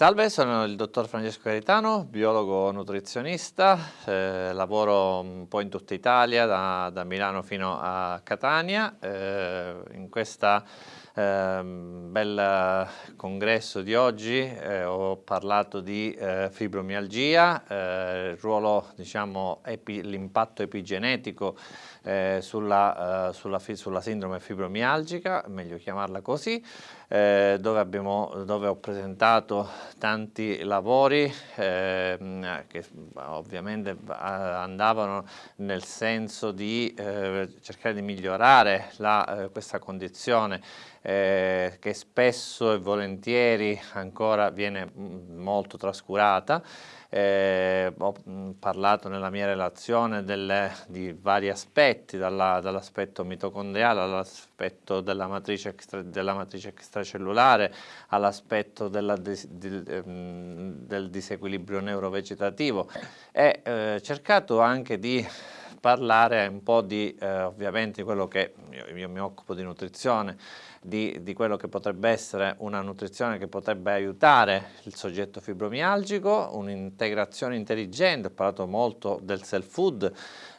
Salve, sono il dottor Francesco Caritano, biologo nutrizionista, eh, lavoro un po' in tutta Italia, da, da Milano fino a Catania. Eh, in questo eh, bel congresso di oggi. Eh, ho parlato di eh, fibromialgia, eh, il ruolo, diciamo, l'impatto epigenetico sulla, sulla, sulla sindrome fibromialgica, meglio chiamarla così, eh, dove, abbiamo, dove, ho presentato tanti lavori eh, che ovviamente andavano nel senso di eh, cercare di migliorare la, eh, questa condizione eh, che spesso e volentieri ancora viene molto trascurata. Eh, ho mm, parlato nella mia relazione delle, di vari aspetti, dall'aspetto dall mitocondriale all'aspetto della della matrice extracellulare, all'aspetto di, ehm, del disequilibrio neurovegetativo. E eh, cercato anche di parlare un po' di eh, ovviamente quello che io, io, mi occupo di nutrizione, di, di, quello che potrebbe essere una nutrizione che potrebbe aiutare il soggetto fibromialgico, un'integrazione intelligente, ho parlato molto del self food,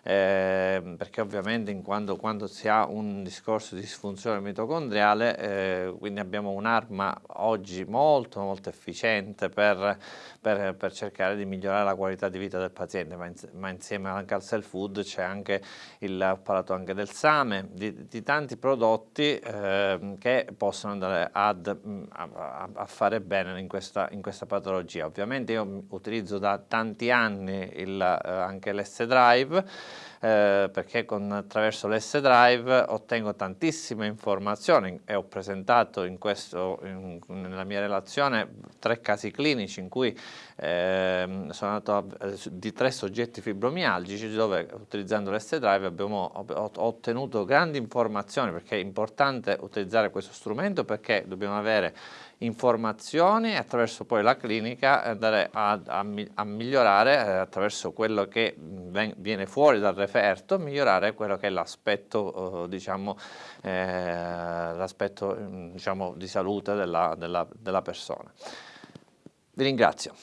eh, perché ovviamente quando, quando, si ha un discorso di disfunzione mitocondriale, eh, quindi abbiamo un'arma oggi molto molto efficiente per, per, per, cercare di migliorare la qualità di vita del paziente, ma, in, ma insieme anche al self food c'è anche il, ho parlato anche del same, di, di tanti prodotti eh, che possono andare ad, a, a, fare bene in questa, in questa patologia. Ovviamente io utilizzo da tanti anni il, eh, anche l'S-Drive, eh, perché con, attraverso l'S-Drive ottengo tantissime informazioni e ho presentato in questo, in, nella mia relazione tre casi clinici in cui eh, sono andato a, eh, di tre soggetti fibromialgici dove utilizzando l'S-Drive abbiamo ho, ottenuto grandi informazioni perché è importante utilizzare questo strumento perché dobbiamo avere informazioni e attraverso poi la clinica andare a, a, a migliorare eh, attraverso quello che viene fuori dal referto, migliorare quello che è l'aspetto eh, diciamo, eh, diciamo, di salute della, della, della persona. Vi ringrazio.